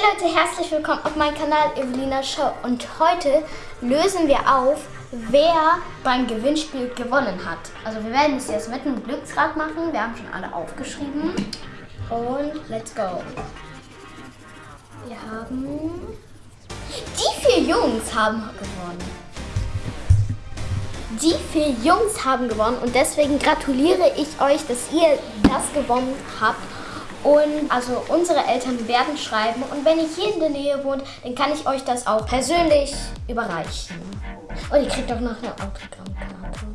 Hey Leute, herzlich willkommen auf meinem Kanal Evelina Show und heute lösen wir auf, wer beim Gewinnspiel gewonnen hat. Also wir werden es jetzt mit einem Glücksrad machen, wir haben schon alle aufgeschrieben und let's go. Wir haben... Die vier Jungs haben gewonnen. Die vier Jungs haben gewonnen und deswegen gratuliere ich euch, dass ihr das gewonnen habt. Und also unsere Eltern werden schreiben und wenn ihr hier in der Nähe wohnt, dann kann ich euch das auch persönlich überreichen. Und ihr kriegt auch noch eine Autogrammkarte.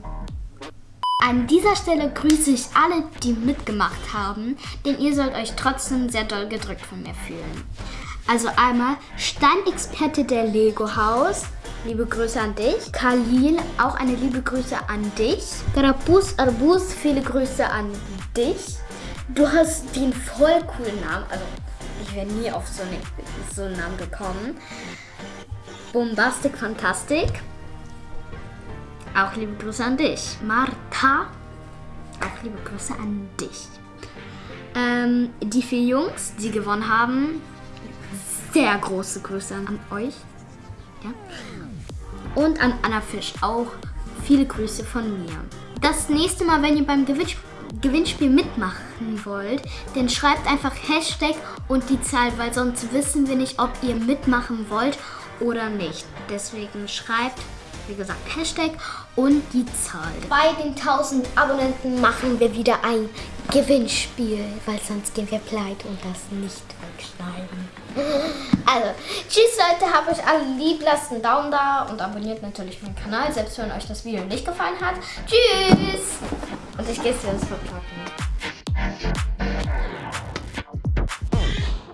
An dieser Stelle grüße ich alle, die mitgemacht haben, denn ihr sollt euch trotzdem sehr doll gedrückt von mir fühlen. Also einmal Steinexperte der Lego Haus, liebe Grüße an dich. Khalil, auch eine liebe Grüße an dich. Karabus Arbus, viele Grüße an dich. Du hast den voll coolen Namen. Also, ich wäre nie auf so, eine, so einen Namen gekommen. Bombastic Fantastic. Auch liebe Grüße an dich. Martha. Auch liebe Grüße an dich. Ähm, die vier Jungs, die gewonnen haben, sehr große Grüße an euch. Ja. Und an Anna Fisch auch viele Grüße von mir. Das nächste Mal, wenn ihr beim Gewinnspiel Gewinnspiel mitmachen wollt, dann schreibt einfach Hashtag und die Zahl, weil sonst wissen wir nicht, ob ihr mitmachen wollt oder nicht. Deswegen schreibt, wie gesagt, Hashtag und die Zahl. Bei den 1000 Abonnenten machen wir wieder ein Gewinnspiel, weil sonst gehen wir pleite und das nicht wegschneiden. Also, tschüss Leute, habt euch alle lieb, lasst einen Daumen da und abonniert natürlich meinen Kanal, selbst wenn euch das Video nicht gefallen hat. Tschüss! Und ich gehe jetzt wieder ins Verpacken.